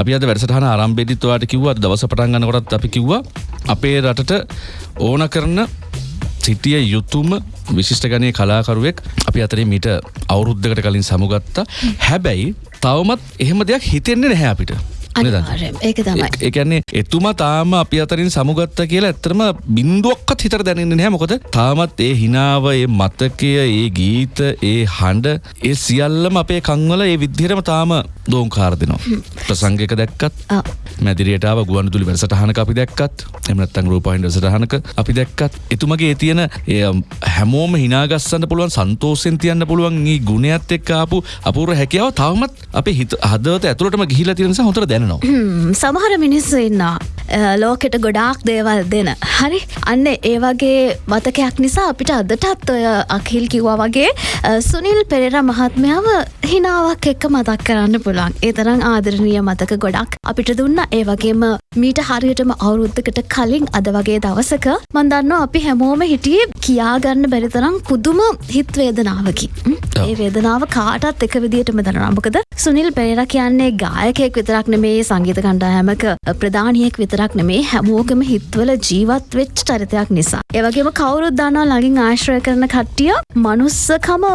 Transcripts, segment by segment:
අපි අද වැඩසටහන ආරම්භයේදීත් ඔයාලට කිව්වා අද දවස පටන් ගන්නකොටත් අපි කිව්වා අපේ රටට ඕන කරන සිටිය යුතුම විශිෂ්ට ගනය කලාකරුවෙක් අපි අතරේ මීට අවුරුද්ධකට කලින් සමුගත්තා. හැබැයි තවමත් එහෙම දෙයක් හිතෙන්නේ නැහැ අපිට. අනිවාර්යයෙන් ඒක තමයි. ඒකන්නේ එතුමා තාම අපි අතරින් සමුගත්ත කියලා ඇත්තරම බින්දුවක්කත් හිතර දැනන්නේ නැහැ. මොකද තාමත් ඒ හිනාව ඒ මතකය ඒ ගීත ඒ හඬ ඒ සියල්ලම අපේ කංවල ඒ විද්දිහටම තාම දෝංකාර දෙනවා. ප්‍රසංගයක දැක්කත් ආ. මැදිරියටාව ගුවන්දුලි වැඩසටහනක අපි දැක්කත් එම නැත්නම් රූපහින් වැඩසටහනක අපි දැක්කත් එතුමගේ ඒ තියෙන ඒ හැමෝම හිනාගස්සන්න පුළුවන් සන්තෝෂෙන් තියන්න පුළුවන් මේ ගුණයත් එක්ක ආපු අපූර්ව හැකියාව තවමත් අපේ හිත හදවත ඇතුළටම ගිහිලා තියෙන නිසා හොඳට දැනෙනවා හ්ම්, සමහර මිනිස්සු ඉන්නවා. ලෝකෙට ගොඩාක් දේවල් දෙන. හරි? අන්න ඒ වගේ මතකයක් නිසා අපිට අදටත් ඔය අකිල් කිව්වා වගේ සුනිල් පෙරේර මහත්මයාව හිනාවක් එක්ක මතක් කරන්න පුළුවන්. ඒ තරම් ආදරණීය මතක ගොඩක් අපිට දුන්න. ඒ වගේම මීට හරියටම අවුරුද්ධකට කලින් අද වගේ දවසක මන් දන්නවා අපි හැමෝම හිටියේ කියාගන්න බැරි තරම් පුදුම හිත් වේදනාවකි. ම්? ඔව්. ඒ වේදනාව කාටත් එක විදිහටම දැනෙනවා. මොකද සුනිල් පෙරේර කියන්නේ ගායකයෙක් විතරක් නෙමේ සංගීත කණ්ඩායමක ප්‍රධානියෙක් විතරක් නෙමේ හැමෝගම හිත්වල ජීවත් වෙච්ච චරිතයක් නිසා. ඒ වගේම කවුරුත් දන්නවා ළඟින් ආශ්‍රය කරන කට්ටිය මනුස්සකම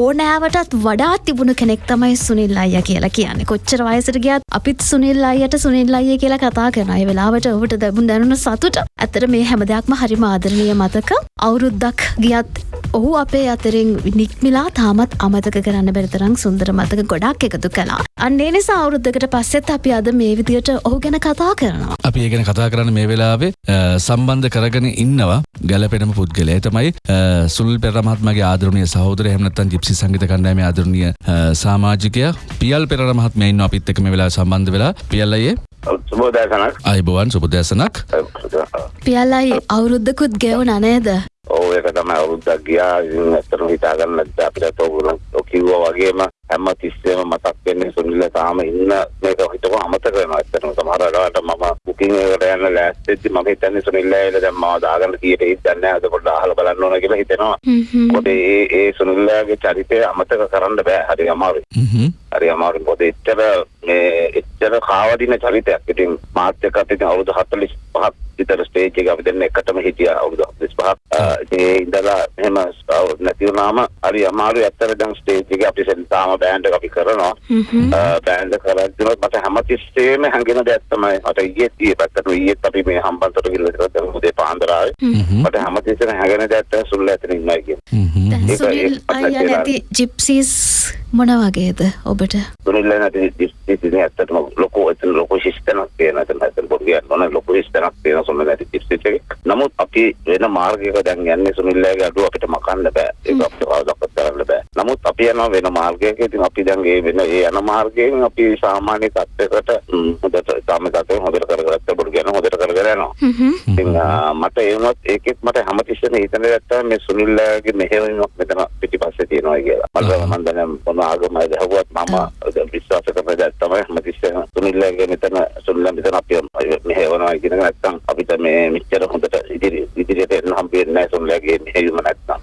ඕනෑවටත් වඩා තිබුණු කෙනෙක් තමයි සුනිල් අයියා කියලා කියන්නේ. කොච්චර වයසට ගියත් අපිත් සුනිල් අයියට සුනිල් අයියා කියලා කතා කරනවා. ඒ වෙලාවට ඔහුට දැනුම් දැනුණ සතුට. ඇත්තට මේ හැම දෙයක්ම හරිම ආදරණීය මතක. අවුරුද්දක් ගියත් ඔහු අපේ අතරින් නික්මිලා තාමත් අමතක කරන්න බැරි තරම් සුන්දර මතක ගොඩක් එකතු කළා. අන්න ඒ නිසා අවුරුද්දකට පස්සෙත් අපි අද මේ විදියට ඔහු ගැන කතා කරනවා. අපි ඒ ගැන කතා කරන්න මේ වෙලාවේ සම්බන්ධ කරගෙන ඉන්නවා ගැලපෙනම පුද්ගලයා. තමයි මහත්මයාගේ ආදරණීය සහෝදරයා එහෙම නැත්නම් ජිප්සි සංගීත කණ්ඩායමේ ආදරණීය සමාජිකයා පියල් පෙරේර මහත්මයා ඉන්නවා. අපිත් එක්ක මේ වෙලාවේ සම්බන්ධ වෙලා. පියල් අයියේ? සුබෝදෑසනක් ආයිබෝවන් සුබ දැසනක් පියල්ලයි අවුරුද්ධකුත් ගෙවුන නේද? ඕ ඒක තමයි අවුරුද්දක් ගියා. ඉතින් ඇත්තටම හිතාගන්න නැද්ද අපිට ඕගොල්ලෝ කිව්වා වගේම හැම තිස්සෙම මතක් වෙන්නේ සුනිල තාම ඉන්න මේක හිතපුව අමතක වෙනවා ඇත්තටම. සමහර වෙලාවට මම බුකින් එකකට යන ලෑස්තිද්දි මම හිතන්නේ සුනිල් ඇයිලා දැන් මාව දාගන්න කීයට හිතන්නේ නැහැ. අද පොඩ්ඩක් අහලා බලන්න ඕන කියලා හිතෙනවා. මොකද ඒ ඒ සුනිල්ලාගේ චරිතය අමතක කරන්න බෑ. හරි අමාරුයි. හරි අමාරුයි. මොකද එච්චර මේ එච්චර කාවදින චරිතයක්. ඉතින් මාත් එක්කත් ඉතින් අවුරුදු 45ක් විතර ස්ටේජ් එක අපි දෙන්න එකටම හිටියා අවුරුදු 45ක් ඒ ඉඳලා එහෙම නැති වුණාම හරි අමාරුයි. ඇත්තට දැන් ස්ටේජ් එක අපි සෙල්තාම බෑන්ඩ් එක අපි කරනවා. බෑන්ඩ් කරද්දී මට හැමතිස්සෙම හැංගෙන දෙයක් තමයි. මට ඊයේ ඊයේ පැත්තට ඊයේත් අපි මේ හම්බන්තොට ගිහලා ඉතලා දැන් උදේ පාන්දර ආවේ මට හැමතිස්සෙම හැංගෙන දෙයක් තමයි සුල්ල ඇතන ඉන්නවා කියන්නේ. ජිප්සීස් මොන වගේද ඔබට? සුනිල් නැති දිස්ත්‍රික්කේ ඇත්තටම ලොකු එතන ලොකු ශිෂ්ටනක් තියෙනවා. එතන එතන පොඩි කියන්න ලොකු ශිෂ්ටනක් තියෙනවා සුනිල් නැති දිස්ත්‍රික්කේ නමුත් අපි වෙන මාර්ගයක දැන් යන්නේ සුනිල්ලාගේ අඩුව අපිට මකන්න බෑ. ඒක අපිට කවදාවත් කරන්න බෑ නමුත් අපි යනවා වෙන මාර්ගයක ඉතින් අපි දැන් ඒ වෙන ඒ යන මාර්ගයෙන් අපි සාමාන්‍ය තත්ත්වයකට හොඳට තත්ත්වයෙන් හොඳට කරගත්ත පොඩි කියන හොඳට කරගෙන යනවා. ඉතින් මට ඒ වුණත් ඒකෙත් මට හැමතිස්සෙම හිතන තමයි මේ සුනිල්ලාගේ මෙහෙයවීමක් මෙතන පිටිපස්සේ තියෙනවා කියලා. මම මම දැන් මොන ආගමයි දහුවත් මම විශ්වාස කරන දෙයක් තමයි හැමතිස්සෙම සුනිල්ලාගේ මෙතන සුනිල්ලා මෙතන අපි මෙහෙයවනවා කියන එක නැත්තම් අපිට මේ මෙච්චර හොඳට ඉදිරි ඉදිරියට එන්න හම්බෙන්නේ නැහැ සුනිල්ලාගේ මෙහෙයවීම නැත්තම්.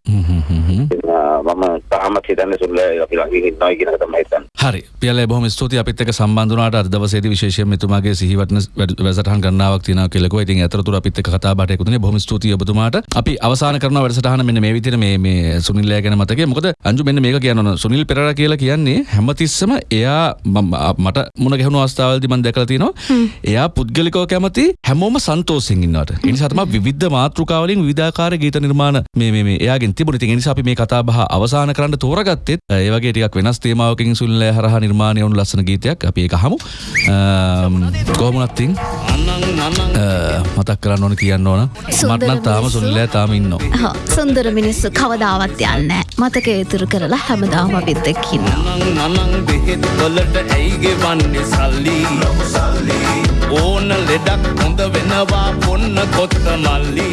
මම තාමත් හිතන්නේ සුනිල්ලා අපි ළඟින් ඉන්නවා කියන තමයි හිතන්නේ. හරි පියලේ බොහොම ස්තුතියි අපිත් එක්ක සම්බන්ධ වුණාට අද දවසේදී විශේෂයෙන් මෙතුමාගේ සිහිවටන වැඩ- වැඩසටහන් ගණනාවක් තියෙනවා කියලා කිව්වා. ඉතින් අතරතුර අපිත් එක්ක කතා බහට එකතු වුණේ බොහොම ස්තුතියි ඔබතුමාට. අපි අවසන් කරනවා වැඩසටහන මෙන්න මේ විදිහට මේ මේ සුනිල්ලා ගැන මතකයි. මොකද අංජු මෙන්න මේක කියන්න ඕන. සුනිල් පෙරේරා කියලා කියන්නේ හැමතිස්සම එයා මට මුණ ගැහුණු අවස්ථාවලදී මම දැකලා තියෙනවා. එයා පුද්ගලිකව කැමති හැමෝම සන්තෝෂෙන් ඉන්නවට. ඒ නිසා තමයි විවිධ මාතෘකාවලින් විවිධාකාර ගීත නිර්මාණ මේ මේ මේ එයාගෙන් තිබුණේ. ඉතින් ඒ නිසා අපි මේ කතා බහ අවසන් කරන්න තෝරගත්තෙත් ඒ වගේ ටිකක් වෙනස් තේමාවකින් සුනිල් හරහා නිර්මාණය වුණු ලස්සන ගීතයක් අපි ඒක අහමු. අම්, කොහොම වුණත් ඉතින් අ, මතක් කරන්න ඕන කියන්න ඕන. මට නම් තාම සුනිල් තාම ඉන්නවා. හා, සුන්දර මිනිස්සු කවදාවත් යන්නේ නැහැ. මතක ඉතුරු කරලා හැමදාම අපිත් එක්ක ඉන්නවා. නනං නනං බෙහෙත් වලට ඇයිගේ වන්නේ සල්ලි ඕන ලෙඩක් හොඳ වෙනවා පොන්න කොත්ත මල්ලි